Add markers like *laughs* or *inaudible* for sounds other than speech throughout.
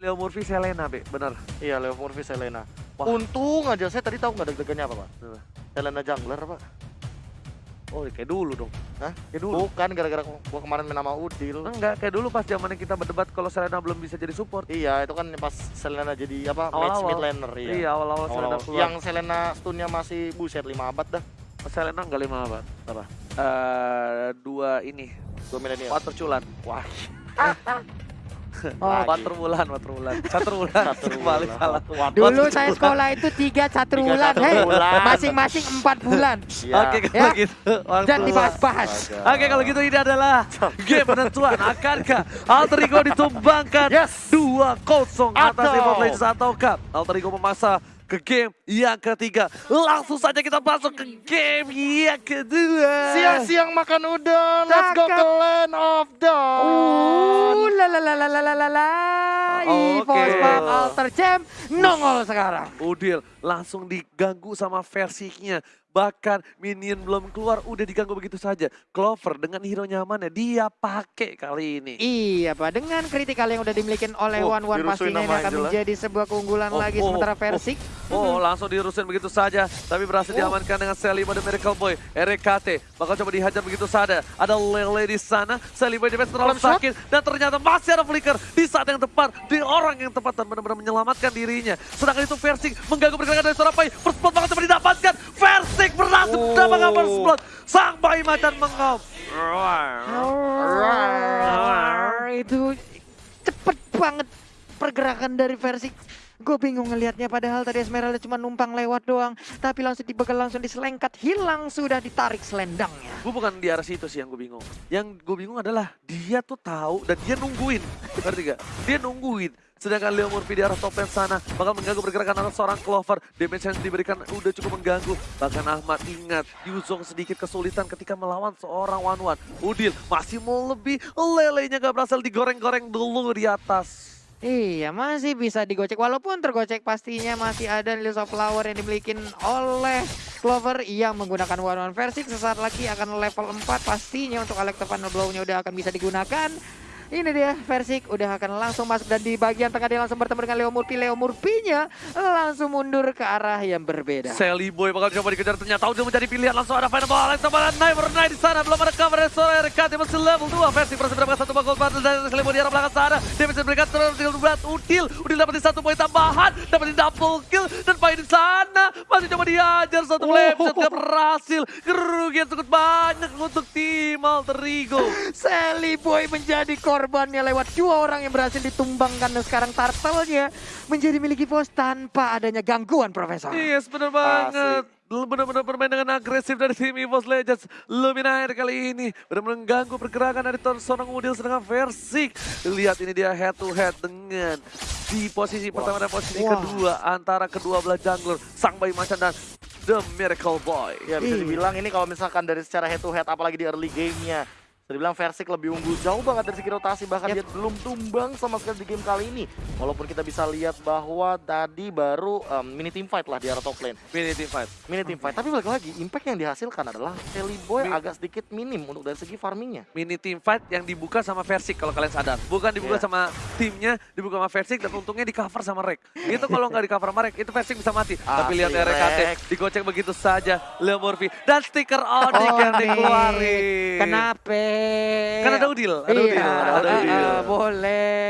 Leo Murphy Selena, Be. Bener. Iya, Leo Murphy Selena. Wah. Untung aja saya tadi tahu nggak deg-degannya apa, Pak? Selena Jungler, Pak. Oh, kayak dulu dong. Hah? Kayak dulu. Bukan gara-gara gua kemarin main nama Udil. Enggak, kayak dulu pas zamannya kita berdebat kalau Selena belum bisa jadi support. Iya, itu kan pas Selena jadi apa? Match Awal-awal. mid laner, iya. Iya, awal-awal Selena keluar. Yang Selena stunnya masih buset 5 abad dah. Selena enggak lima apa? Apa? Eh, dua ini. Dua milenial. Water culan. Wah, *laughs* *laughs* Oh, water bulan, water bulan. Catur bulan. satu *laughs* Kembali salah. Dulu saya sekolah itu tiga catur bulan, catur hei, bulan. masing-masing empat bulan. *laughs* Iya. Oke, kalau Ya. gitu. Dan dibahas-bahas. Oke kalau gitu ini adalah game penentuan akankah Alter Ego ditumbangkan Yes. 2-0 atas of Legends ataukah Alter Ego memaksa ke game yang ketiga Langsung saja kita masuk ke game yang kedua Siang-siang makan udang, let's go ke. Land of Dawn. Uh, la la la la la la la la. Oke. EVOS Pub Alter Champ nongol sekarang. Udil langsung diganggu sama versinya. Bahkan minion belum keluar udah diganggu begitu saja. Clover dengan hero nyamannya dia pakai kali ini. Iya Pak, dengan kritikal yang udah dimiliki oleh Oh, One One pastinya ini akan menjadi sebuah keunggulan Oh, lagi oh, sementara oh. Versik. Oh langsung diurusin begitu saja. Tapi berhasil Oh. diamankan dengan Sally pada Miracle Boy RKT bakal coba dihajar begitu saja. Ada Lele di sana. Boy defense terlalu sakit. Dan ternyata masih ada flicker Di saat yang tepat. Di orang yang tepat Dan benar-benar menyelamatkan dirinya. Sedangkan itu Versik mengganggu pergerakan dari seorang Pai First blood bakal coba didapatkan Versik berhasil Oh. mendapatkan first blood Sang bayi macan mengom Itu cepet banget pergerakan dari Versik. Gue bingung ngelihatnya padahal tadi Esmeralda cuma numpang lewat doang. Tapi langsung dibegal, langsung diselengkat. Hilang sudah ditarik selendangnya. Gue bukan di arah situ sih yang gue bingung. Yang gue bingung adalah dia tuh tahu dan dia nungguin. Ngerti gak? Dia nungguin. Sedangkan Leo Murphy di arah top lane sana bakal mengganggu pergerakan anak seorang Clover. Damage yang diberikan udah cukup mengganggu. Bahkan Ahmad ingat Yuzong sedikit kesulitan ketika melawan seorang One One. Udil masih mau lebih. Lelenya gak berhasil digoreng-goreng dulu di atas. Iya masih bisa digocek walaupun tergocek pastinya masih ada Lilies of Flower yang dimiliki oleh Clover yang menggunakan one one versi sesaat lagi akan level 4 pastinya untuk Electro Final Blow-nya udah akan bisa digunakan. Ini dia Versik udah akan langsung masuk dan di bagian tengah dia langsung bertemu dengan Leo Murphy. Leo Murphy-nya langsung mundur ke arah yang berbeda. Sally Boy bakal coba dikejar ternyata udah menjadi pilihan. Langsung ada final ball Alex Tabaran Never Night di sana. Belum ada cover seorang RKT masih level 2 versi berhasil mendapatkan satu bakal battle dari Sally Boy di arah belakang sana. Dia bisa diberikan terus tinggal berat Udil Udil dapetin satu poin tambahan dapetin double kill. Dan poin di sana masih coba diajar satu Oh. lap shot gak berhasil. Kerugian cukup banyak untuk tim Alter Ego. Sally Boy menjadi korbannya lewat dua orang yang berhasil ditumbangkan dan sekarang turtle-nya menjadi milik EVOS tanpa adanya gangguan Profesor. Yes, bener banget. Benar-benar bermain dengan agresif dari tim EVOS Legends. Luminaire kali ini benar-benar mengganggu pergerakan dari ton- seorang Udil sedangkan Versik. Lihat ini dia head to head dengan di posisi pertama dan posisi Wah. kedua antara kedua belah jungler Sang Bayi Macan dan The Miracle Boy. Ya bisa Iya. dibilang ini kalau misalkan dari secara head to head apalagi di early game-nya. Bisa dibilang Versik lebih unggul jauh banget dari segi rotasi bahkan Yap. dia belum tumbang sama sekali di game kali ini. Walaupun kita bisa lihat bahwa tadi baru um, mini team fight lah di arah top lane. Mini team fight. Mini team fight. Tapi balik lagi impact yang dihasilkan adalah Sally Boy Mi- agak sedikit minim untuk dari segi farmingnya. Mini team fight yang dibuka sama Versik kalau kalian sadar. Bukan dibuka Iya. sama timnya, dibuka sama Versik dan untungnya di cover sama Rek. Itu kalau nggak di cover sama Rek, itu Versik bisa mati. Tapi Asli, lihat RKT, digocek begitu saja. Leo Murphy dan stiker Onyx yang Onyx. dikeluarin. Kenapa? Kan ada Udil, ada iya, Udil, ada Udil. eh, boleh,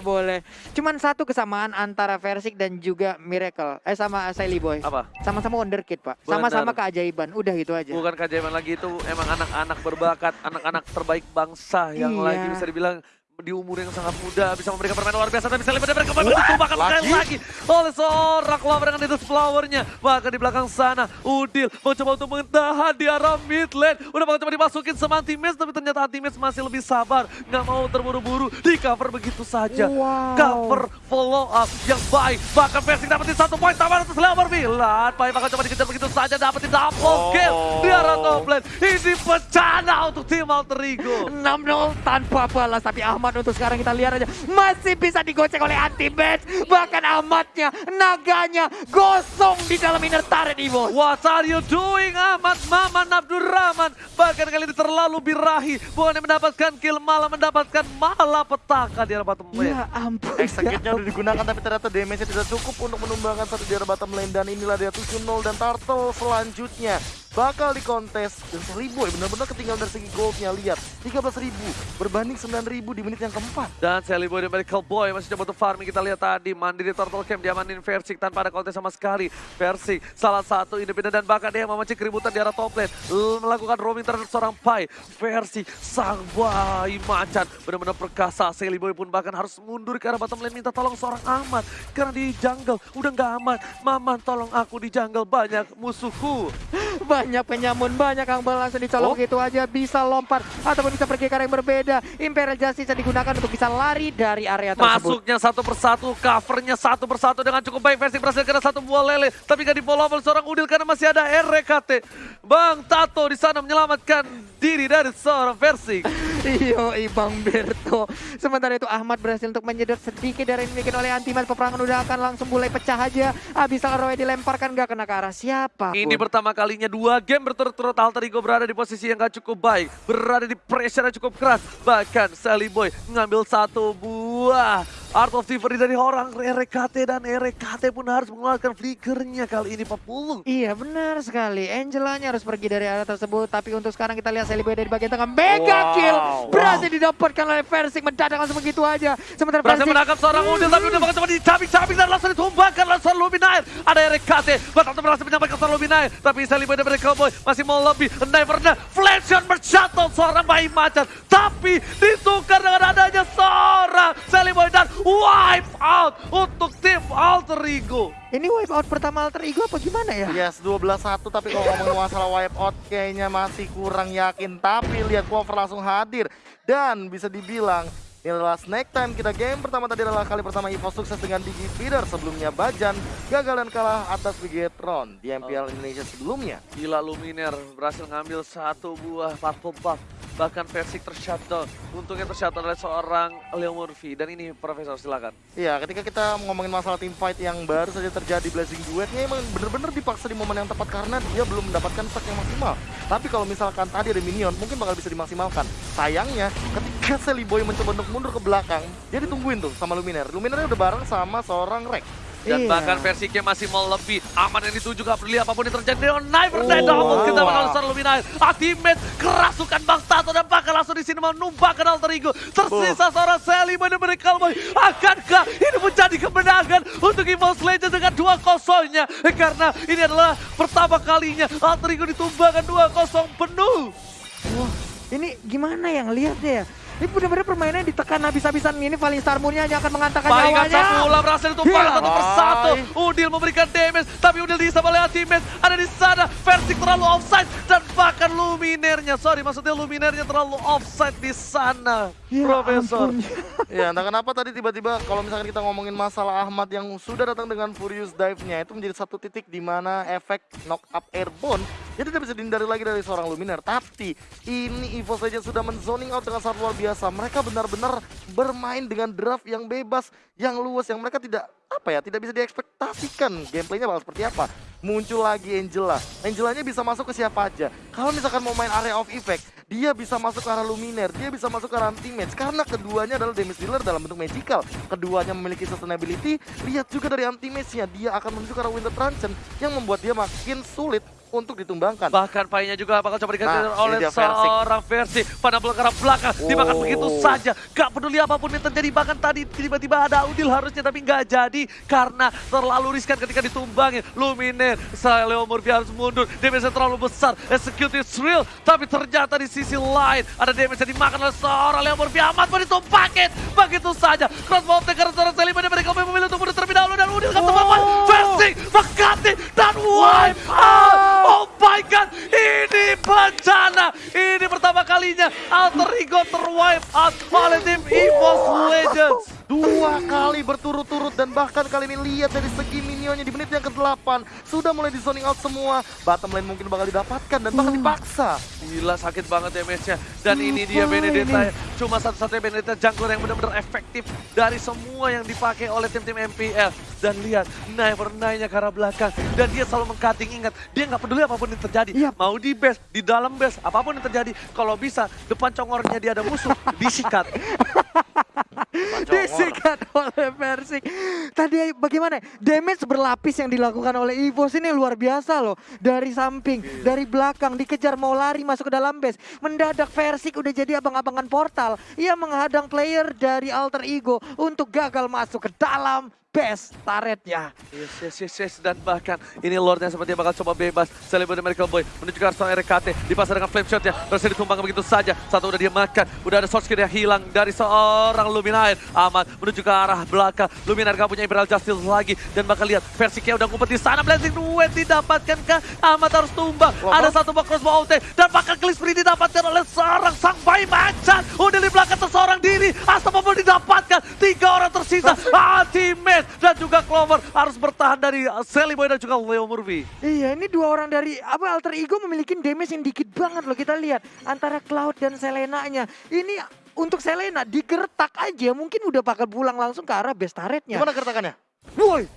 boleh. Cuman satu kesamaan antara Versik dan juga Miracle. Eh sama Sally Boy. Apa? Sama-sama wonderkid, Pak. Sama-sama keajaiban. Udah gitu aja. Bukan keajaiban lagi itu emang anak-anak berbakat, anak-anak terbaik bangsa yang Iya. lagi bisa dibilang di umur yang sangat muda bisa memberikan permainan luar biasa tapi bisa lebih mereka kembali ditumbangkan sekali lagi? oleh seorang Clover dengan itu flowernya. Bahkan di belakang sana Udil mencoba untuk mentahan di arah mid lane. Udah bakal coba dimasukin sama Antimes tapi ternyata Antimes masih lebih sabar. Nggak mau terburu-buru di cover begitu saja. Wow. cover follow up yang baik. Bahkan Versik dapetin satu poin tambahan untuk Slammer Milan baik bakal coba dikejar begitu saja dapetin double kill di arah top lane. Ini bencana untuk tim Alter Ego. 6-0 tanpa balas tapi Ahmad Ahmad. Untuk sekarang kita lihat aja. Masih bisa digocek oleh anti match. Bahkan Ahmadnya, naganya gosong di dalam inner turret Evo. What are you doing Ahmad? Maman Abdurrahman. Bahkan kali ini terlalu birahi. Bukan mendapatkan kill malah mendapatkan malapetaka di arah bottom lane. Ya ampun. Execute-nya udah digunakan tapi ternyata damage-nya tidak cukup untuk menumbangkan satu di arah bottom lane. Dan inilah dia 7-0 dan Turtle selanjutnya bakal dikontes dan seribu ya benar-benar ketinggalan dari segi goldnya lihat 13.000 berbanding 9.000 di menit yang keempat. Dan Sally Boy dan Medical Boy masih coba untuk farming. Kita lihat tadi Mandiri Turtle Camp diamanin Versik tanpa ada kontes sama sekali. Versik salah satu independen dan bahkan dia yang memancing keributan di arah top lane. L- Melakukan roaming terhadap seorang Pai. Versik sang bayi macan. Benar-benar perkasa Sally Boy pun bahkan harus mundur ke arah bottom lane minta tolong seorang Ahmad. Karena di jungle udah nggak aman. Maman tolong aku di jungle banyak musuhku *laughs* Banyak penyamun, banyak yang langsung dicolok Oh. gitu aja. Bisa lompat ataupun bisa pergi ke arah yang berbeda. Imperial Justice digunakan untuk bisa lari dari area tersebut. Masuknya satu persatu, covernya satu persatu dengan cukup baik. Versi berhasil kena satu buah lele, tapi gak di follow oleh seorang Udil karena masih ada RKT. Bang Tato di sana menyelamatkan diri dari seorang versi. Iyo, Bang Berto. Sementara itu Ahmad berhasil untuk menyedot sedikit dari yang dimiliki oleh Antimat. Peperangan udah akan langsung mulai pecah aja. Abis Roy dilemparkan gak kena ke arah siapa Ini pertama kalinya dua game berturut-turut Alter Ego berada di posisi yang gak cukup baik. Berada di pressure yang cukup keras. Bahkan Sally Boy ngambil satu buah. Art of Thievery dari orang RKT dan RKT pun harus mengeluarkan flickernya kali ini 40. Iya benar sekali. Angelanya harus pergi dari area tersebut. Tapi untuk sekarang kita lihat Boy dari bagian tengah. Mega Wow. kill berhasil didapatkan oleh Versik. Mendadak langsung begitu aja. Sementara Berhasil Versik menangkap seorang Udil tapi udah bakal coba dicabik-cabik dan langsung ditumbangkan oleh seorang Luminaire. Ada RKT, Batak berhasil menyampaikan seorang Luminaire. Tapi Boy dan Cowboy masih mau lebih. Nevernya flash bershuttle seorang bayi macan. Tapi ditukar dengan adanya seorang Boy dan wipe out untuk tim Alter Ego. ini wipe out pertama alter ego apa gimana ya? Yes, 12-1 tapi kalau ngomongin masalah wipeout kayaknya masih kurang yakin. Tapi lihat Clover langsung hadir dan bisa dibilang ini adalah snack time kita game pertama tadi adalah kali pertama Evo sukses dengan Digi Feeder sebelumnya Bajan gagal dan kalah atas Bigetron di MPL Indonesia sebelumnya. Gila Luminaire berhasil ngambil satu buah purple buff. Bahkan Versik tershutdown. Untungnya tershutdown oleh seorang Leo Murphy. Dan ini Profesor silakan. Iya, ketika kita ngomongin masalah team fight yang baru saja terjadi Blazing Duetnya emang bener-bener dipaksa di momen yang tepat karena dia belum mendapatkan stack yang maksimal. Tapi kalau misalkan tadi ada minion, mungkin bakal bisa dimaksimalkan. Sayangnya, ketika Sally Boy mencoba untuk mundur ke belakang, dia ditungguin tuh sama Luminaire. Luminaire udah bareng sama seorang Rex. Dan Iya. bahkan Versiknya masih mau lebih aman yang dituju gak peduli apa pun yang terjadi dengan Knifer dan Oh, double wow. kita bakal besar Luminaire ultimate kerasukan Bang Tato dan bahkan langsung di sini mau numpahkan alter ego tersisa seorang Sally benar-benar Kalboy akankah ini menjadi kemenangan untuk Evo's Legend dengan dua kosongnya? Karena ini adalah pertama kalinya alter ego ditumbangkan dua kosong penuh. Wah, ini gimana yang lihatnya ya? Ini benar-benar permainannya ditekan habis-habisan ini Falling Star Moon-nya hanya akan mengantarkan Palingan nyawanya. Sapula berhasil ditumpahkan Gila. satu persatu. Udil memberikan damage, tapi Udil dihisap oleh Ultimate. Ada di sana, Versik terlalu offside. Dan bahkan Luminernya, sorry maksudnya Luminernya terlalu offside di sana. Ya Profesor. Ya, entah kenapa tadi tiba-tiba kalau misalkan kita ngomongin masalah Ahmad yang sudah datang dengan Furious Dive-nya itu menjadi satu titik di mana efek knock up airborne dia tidak bisa dihindari lagi dari seorang Luminaire. Tapi ini Evo saja sudah menzoning out dengan sangat luar biasa. Mereka benar-benar bermain dengan draft yang bebas, yang luas, yang mereka tidak apa ya, tidak bisa diekspektasikan gameplaynya bakal seperti apa. Muncul lagi Angela. Angelanya bisa masuk ke siapa aja. Kalau misalkan mau main area of effect, dia bisa masuk ke arah Luminaire, dia bisa masuk ke arah anti-match. Karena keduanya adalah damage dealer dalam bentuk magical. Keduanya memiliki sustainability, lihat juga dari anti-match-nya. Dia akan menuju ke arah Winter Truncheon yang membuat dia makin sulit untuk ditumbangkan. Bahkan painya juga bakal coba diganti Nah, oleh seorang versi pada bola ke arah belakang. Dimakan Oh. begitu saja. Gak peduli apa pun yang terjadi. Bahkan tadi tiba-tiba ada Udil harusnya tapi nggak jadi. Karena terlalu riskan ketika ditumbangin. Luminer, Leo Murphy harus mundur. Damage terlalu besar. Execute is real. Tapi ternyata di sisi lain ada damage yang dimakan oleh seorang Leo Murphy. Amat mau ditumpakin. Begitu saja. Crossbow karena seorang pada mereka memilih untuk mundur terlebih dahulu. Dan Udil ketemu Oh. Versing, Makati, dan wipe out. Oh my god, ini bencana. Ini pertama kalinya Alter Ego terwipe out oleh tim EVOS Legends. Dua kali berturut-turut dan bahkan kali ini lihat dari segi minionnya di menit yang ke-8 sudah mulai di zoning out semua. Bottom lane mungkin bakal didapatkan dan bahkan dipaksa. Gila sakit banget damage-nya. Dan ini dia Benedetta. ini? Cuma satu-satunya Benedetta jungler yang benar-benar efektif dari semua yang dipakai oleh tim-tim MPL. Dan lihat, Never Nine-nya ke arah belakang. Dan dia selalu mengcutting, ingat. Dia nggak peduli apa pun yang terjadi. Iya. Mau di base, di dalam base, apa pun yang terjadi. Kalau bisa, depan congornya dia ada musuh, *laughs* disikat. *laughs* Disikat oleh Persik. Tadi bagaimana? Damage berlapis yang dilakukan oleh Evos ini luar biasa loh. Dari samping, dari belakang, dikejar mau lari masuk ke dalam base. Mendadak Persik udah jadi abang-abangan portal. Ia menghadang player dari Alter Ego untuk gagal masuk ke dalam base turretnya. Yes, yes, yes, yes. Dan bahkan ini Lordnya sepertinya bakal coba bebas. Celebrity dari Miracle Boy menuju ke arah RKT. Dipasang dengan flame shotnya. Berhasil ditumbangkan begitu saja. Satu udah dia makan. Udah ada source kill yang hilang dari seorang Luminaire. Aman menuju ke arah belakang. Luminaire gak punya Imperial Justice lagi. Dan bakal lihat Persiknya udah ngumpet di sana. Blazing Duet didapatkan kah? Amat harus tumbang. Loh, Ada satu box crossbow OT. Dan bakal Spree didapatkan oleh seorang sang bayi macan. Udah di belakang seorang diri. Astagfirullah didapatkan. Tiga orang tersisa. Ultimate. Dan juga Clover harus bertahan dari uh, Sally Boy dan juga Leo Murphy. Iya, ini dua orang dari apa Alter Ego memiliki damage yang dikit banget loh kita lihat antara Cloud dan Selena-nya. Ini untuk Selena digertak aja mungkin udah bakal pulang langsung ke arah base turretnya. Gimana kertakannya? Woi. *laughs*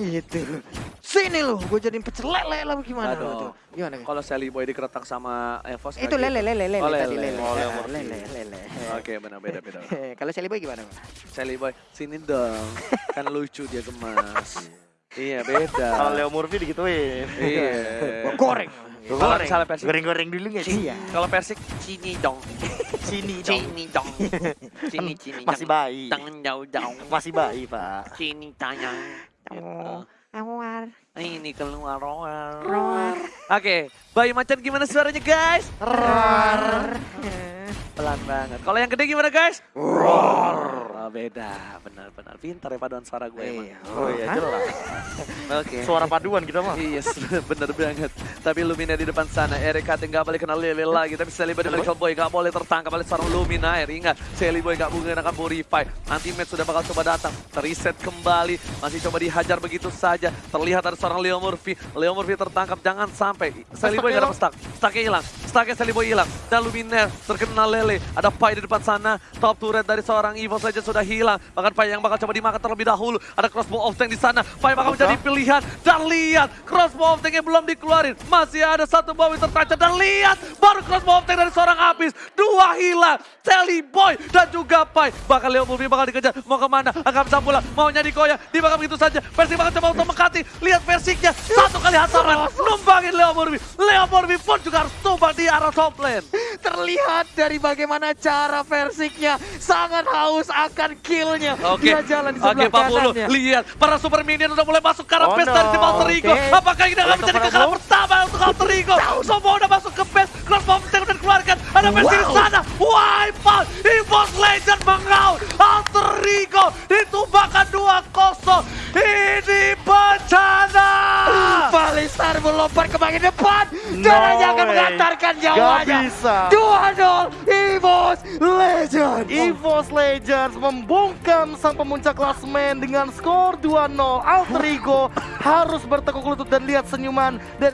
Gitu. Sini loh, gue jadiin pecel lele lah gimana Aduh. lo tuh? Gimana? Kalau Sally Boy dikeretak sama Evos Itu lele lele lele Oh, tadi lele. lele. Oh, lele lele. Oke benar beda beda. *laughs* Kalau Shelly Boy gimana? Bang? Sally Boy sini dong. kan lucu dia gemas. iya beda. Kalau Leo Murphy digituin. Iya. Goreng. Kalau misalnya Persik. Goreng-goreng dulu nggak sih? Iya. Kalau Persik sini dong. Sini dong. Sini dong. *laughs* Sini sini. Masih bayi. Tangan jauh-jauh. Masih bayi, Pak. Sini tanya. Oh, Awar. Ini keluar roar. Roar. Oke, bayi macan gimana suaranya guys? Roar. Pelan banget. Kalau yang gede gimana guys? Roar. Beda, benar-benar pintar ya paduan suara gue emang. Iya. Oh iya, jelas. *laughs* Oke. Suara paduan kita mah. Iya, *laughs* bener banget. Tapi Lumina di depan sana, Erika nggak boleh kena lele lagi. Tapi Sally Boy dan Michael Boy nggak boleh tertangkap oleh seorang Luminaire. Ingat, Sally Boy nggak menggunakan Purify. Nanti match sudah bakal coba datang. Terreset kembali, masih coba dihajar begitu saja. Terlihat ada seorang Leo Murphy. Leo Murphy tertangkap, jangan sampai. Sally Boy nggak dapat stuck. Stucknya hilang. Stucknya Sally Boy hilang. Dan Luminaire terkena lele. Ada Pai di depan sana. Top turret dari seorang Evo saja sudah hilang. Bahkan Pai yang bakal coba dimakan terlebih dahulu. Ada crossbow of tank di sana. Pai bakal menjadi pilihan. Dan lihat, crossbow of tanknya belum dikeluarin. Masih ada satu bawi tertancap. Dan lihat, baru crossbow of tank dari seorang Abis. Dua hilang. Sally Boy dan juga Pai. Bahkan Leo Murphy bakal dikejar. Mau ke mana? Akan bisa pulang. Maunya di Koya. Dibakar begitu saja. Persik bakal coba untuk mengkati. Lihat Persiknya. Satu kali hantaran. Numbangin Leo Murphy. Leo Murphy pun juga harus tumbang di arah top lane. Terlihat dari bagaimana cara versiknya sangat haus akan killnya. Oke, Dia jalan di sebelah Bulu, kanannya. lihat para super minion udah mulai masuk ke arah Oh base no, dari tim Alter Ego. oke. Apakah ini akan menjadi kekalahan pertama untuk Alter Ego? Semua udah masuk ke base, crossbow tank udah dikeluarkan. Ada base di Wow. sana, wipe out, Evos Legend mengaut. Alter Ego ditumbangkan 2-0. Ini bencana. Balistar melompat ke bagian depan No dan hanya akan mengantarkan Gak nyawanya. bisa. 2-0 Evos Legend. EVOS Legends membungkam sang pemuncak klasmen dengan skor 2-0. Alter Ego harus bertekuk lutut dan lihat senyuman dan